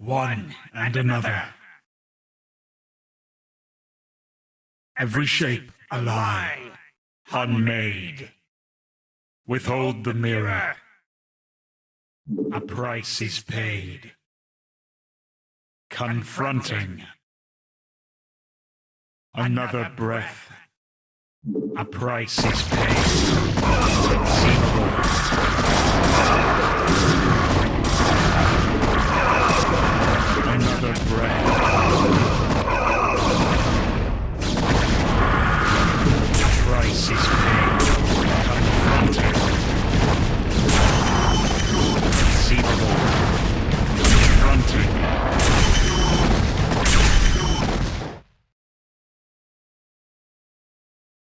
one and another. Every shape a lie, unmade. Withhold the mirror. A price is paid. Confronting. Another breath. A price is paid. the breath.